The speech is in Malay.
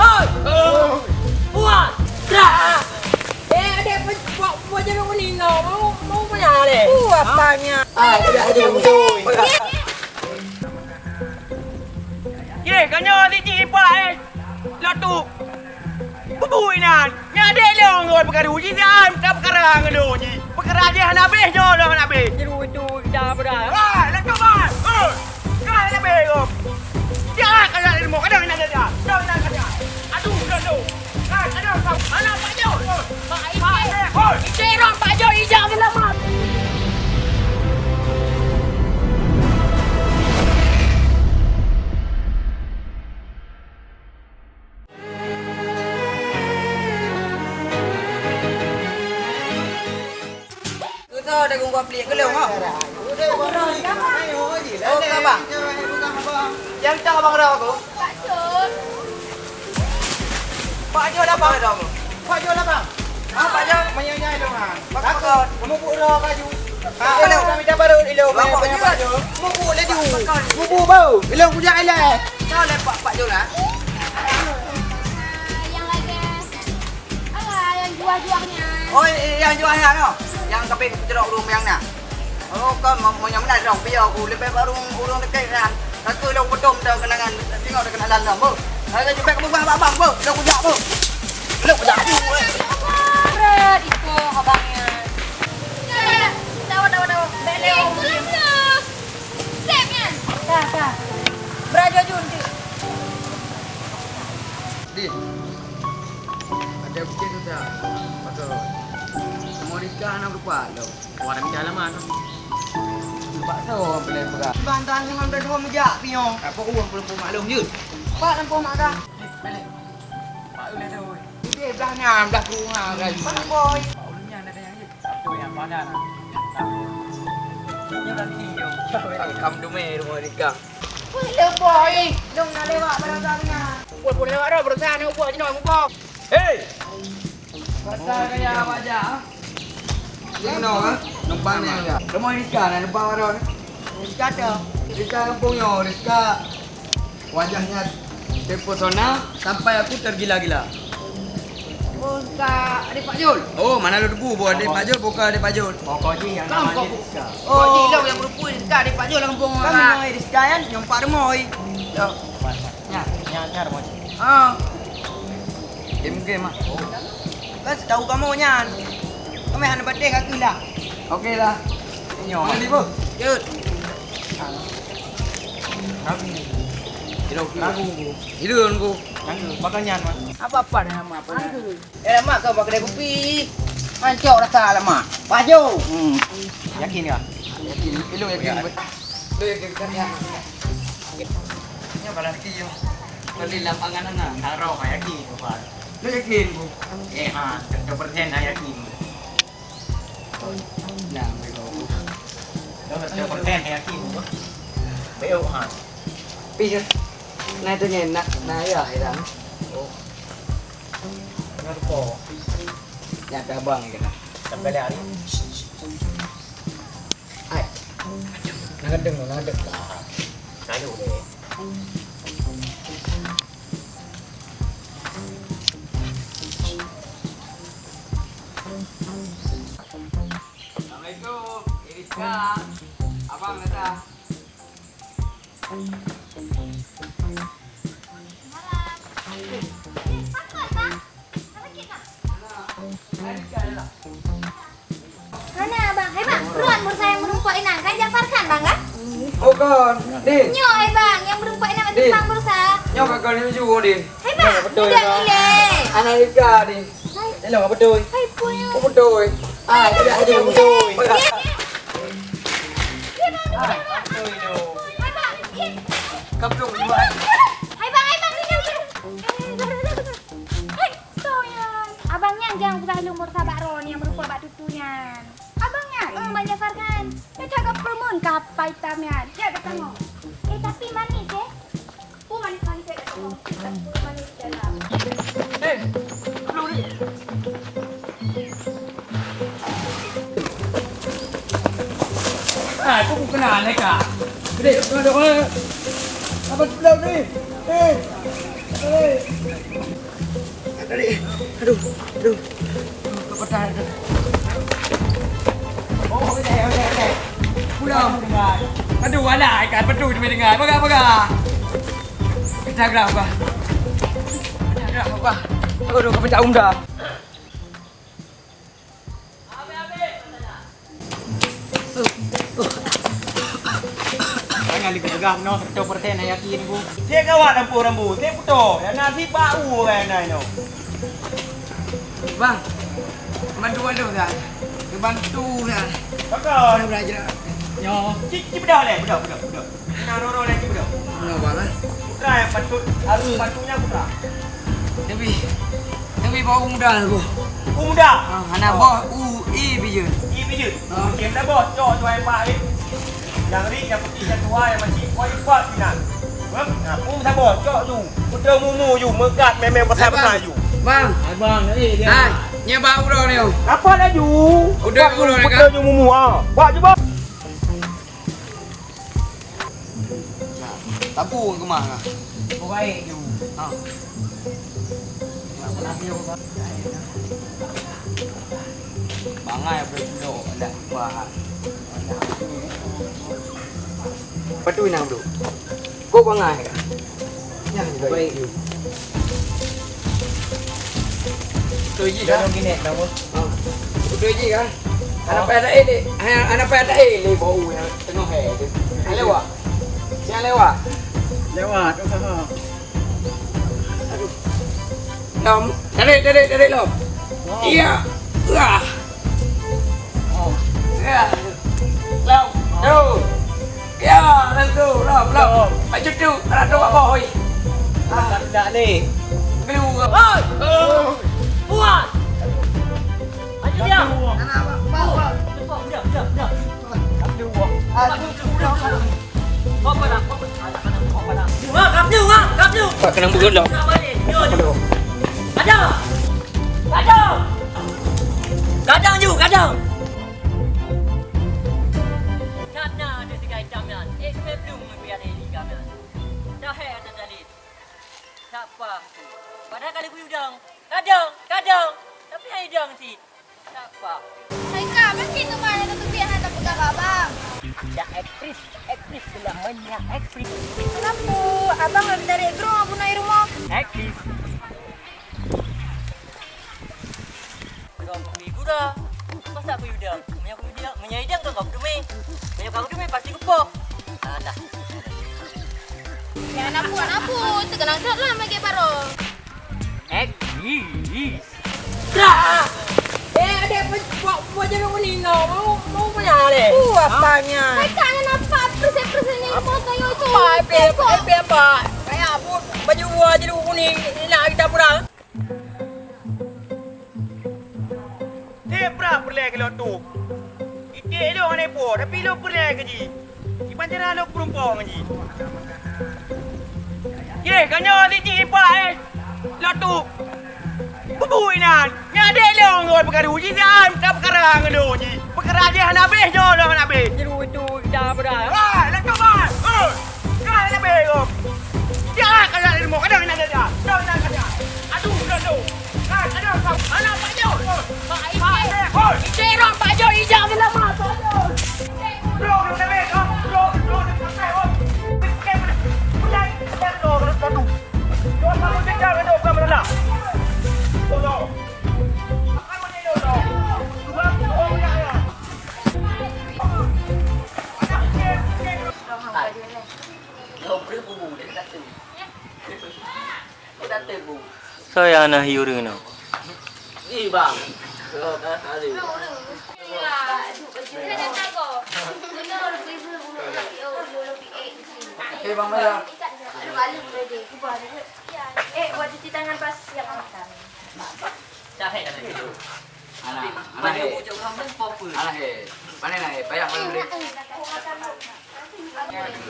Oi! Buat! Dah! Eh, adik buat buat jangan meninggal. Mau mau punya deh. Uh, apanya? Ah, tidak ada betul. Ye, kanya di cipa eh. Lah tu. Bubui nan. Nya de lo ngot perkara uji dan dah perkara ngado uji. Perkara dia nak habis jo dah nak habis. Jeru itu dah berdah. Ah, lah tu ba. Eh. Kau nak habis kau. Jangan kena ilmu kadang nak dia. Kau nak Aduh. Ah, ada kau. Mana Pak Jo? Pak Ije. Hoi. Cerong Pak Jo hijau selamat. Kita Pak Jo dah aku? Pak Jo dah abang? Ah, Pak Jo menyanyai dong ah. Takut. Kamu pura kaju. Ah, leong kami dah baru. Bapak Jo. Pak Jo. Mubu le di. Mubu bau. Ilong punya ile. Kau le Pak Pak Jo lah. Ah, yang lagi. Alah, yang jual-jualnya. Oh, yang jual yang no. Yang keping jeruk urung yang nak. Oh, kau mau mau yang mana dong? Biar aku lebih baru urung dekat kan. Aku long bedom dah kenangan. Tengok dah kenalan dah, Ada jumpa kamu bang bang, bu. Long kujak, bu. Long kujak tu. Berat itu abangnya. Tahu, tahu, tahu. Bele om. Sepnya. Dah, dah. Berajo Jun. Di. Ada bukti tu tak? Betul. Mau nikah anak lupa lo. Orang di halaman. Lupa tu boleh berat. Dengan dah dua meja pion. Apa uang belum maklum je. Pak lampu mak dah. Balik. Pak boleh tu. Dia belah nyam belah rumah kan. Mana boy? Ulunya ada yang ni. Tu yang padan. Ini dah video. Kam dume rumah nikah. Boleh boy. Dong nak lewat barang-barangnya. Buat pun lewat dah berusaha ni buat je nak muka. Hey! Pasal kaya apa aja? Ini no kan? Numpang ni aja. Rumah nikah nak numpang orang. Nikah ada. Nikah kampung yo, nikah. Wajahnya terpesona sampai aku tergila-gila. Oh, tak adik Pak Jul. Oh, mana lu debu buat adik Pak Jul bukan adik Pak Jul. Pokok je yang namanya kau- Rizka. Oh, jilau yang berupu nikah adik Pak Jul kampung orang. Kami mau nikah kan, yang Pak. Nya, nya, nya rumah. Ah. Game-game ah. Kan tahu kamu nyan. Kami hanya badai kaki lah. Okey lah. Nyo. Mana ni bu? Yud. Kami. Hidup Lagu. Hidup aku. Lagu. Bakal nyan mah. Apa-apa dah nama apa? Eh lama kau pakai kedai kopi. Mancok rasa lama. Baju. Hmm. Yakin ke? Yakin. Lu yakin. Lu yakin kan ya. Nya berarti yo. Beli lapangan na. Haro ka yakin ko pa. Lu yakin bu? Eh ha, 100% na yakin. Nah, mereka. 100% na yakin ko. Beo ha. Pi. Nay tu nyen nak na ya ida. Ano po? Ya abang kita. Sampai hari. Ai. Nakadeng mo, nakadeng. Kayo deh. Assalamualaikum. Iriska. Abang datang. Mana abang? Hei bang, ruan bursa yang berumpuk inang kan Jafar kan bang kan? Oh kon, Din. Nyo eh bang, yang berumpuk inang itu Din. bang bursa. Nyo kakak ni juga Din. Hei bang, betul, tidak Bang. gile. Anak Iriska Din. Hai, Hello, apa tu? hai punya. Apa tu? Ah, tidak ada betul. Dia, dia. Dia bang, dia bang. Hai bang, dia. Kampung juga. Hai bang, hai bang, dia dia. Hai, soyan. Abangnya jangan usah lumur sabak ron yang berupa bak tutunya. Abangnya, hmm, Bang Jafar kan. Dia cakap permun kapai. Dia ada tengok. Eh, tapi manis eh. Oh, manis manis ada tengok. Manis dalam. Din. Belum ni. Ah, aku bukan aneh kak. Gede, kau ada Apa belum ni? Eh, eh. Aduh, aduh. Kepetan. Oh, okey, okey, okey. Pulang. Aduh, alah, ikan pedu dia dengar. Pagar, pagar. Kita gerak apa? Kita gerak apa? Aku dah kepencak umda. Jangan lagi pegang no, satu persen yang yakin ku. Dia kawat lampu rambu, dia putus. Yang nasi bau kan nai no. Bang. Bantu bantu kan. Bantu kan. Mana belajar? Yo, cik cik bedah le, bedah, bedah, bedah. Nak roro le cik bedah. Mana bang? eh? Putra yang patut, harus patunya putra. Tapi tapi bawa muda aku. Umuda. Ah, anak bawah U E biju. Ibi je. Ah. Game dah bos, cok tuai pak ni. Yang ri yang putih yang tua yang macam kuat pinan. Bang, nah, pun bos, cok tu. Udah mumu you, megat memang pasal-pasal you. Bang. Abang eh dia. Hai, nyebab udah ni. Apa dah you? Udah, udah, Udah dekat. you mumu ah. Buat je bos. Tapu ke mana? Oh baik tu. Ha. Bangai boleh duduk dah buat. Patu nang duduk. Kau bangai kan? Yang baik you. Tu je dah. Jangan gini dah bos. Ha. Tu je kan? Anak pada eh dek. Anak pada eh le bau yang tengah hai tu. Yang lewat. Yang lewat. Lewat. Lom. Tarik tarik tarik lom. Iya. Wah. Oh. Ya. Lom. Tu. Ya, tentu. Lom, lom. Maju tu. Ada dua boy. Tak tak ni. Kelu. Oi. Puas. Maju dia. Anak bawa. Cepat dia, dia, dia. Kau pada, kau pada. Kau pada. Wah, kapju, wah, kapju. Pak kena bugun lom. Nak balik. Yo, Tak apa. Hai kak, makin tu mana tu biar hantar pegang abang. Dah aktris, aktris telah banyak aktris. Kenapa? Abang nak dari grow apa naik rumah? Aktris. Kau pergi gula. Pasal aku udang. Banyak aku udang. Menyai udang kau kau demi. Banyak kau demi pasti kupok. Ah, dah. Ya anak puan apa? Terkenang shot lah magi baru. Aktris. Dah. Adik buat buat jangan meninggal. Mau mau punya le. Uh, apanya? Hai kak, nak nampak persen-persen ni motor yo tu. Apa? Apa? Apa? Apa? Kayak apa? Baju buah jadi kuning. Nak kita pulang. Dia pernah pergi ke lot tu. Ikik dia orang nepo. Tapi lo pergi ke ji. Di panjara lo perumpang ji. Ye, kanyo di ji pa eh. Lot tu. Bubui nan. De lo ngot perkara uji dan tak perkara ngelo ji. Perkara dia nak habis jo lo nak habis. Jeru itu dah pada. Ah, nak coba. Oh. Kau nak habis kau. Jangan kau nak ilmu kadang nak dia. Kau nak dia. Aduh, aduh. Kan, Saya nak hiu dengan Ni bang. Eh bang. Eh, buat cuci tangan pas siap makan. Hidup. Anak, anak he. bujuk orang pun apa? Anak he. Mana nak he? Payah mana beli.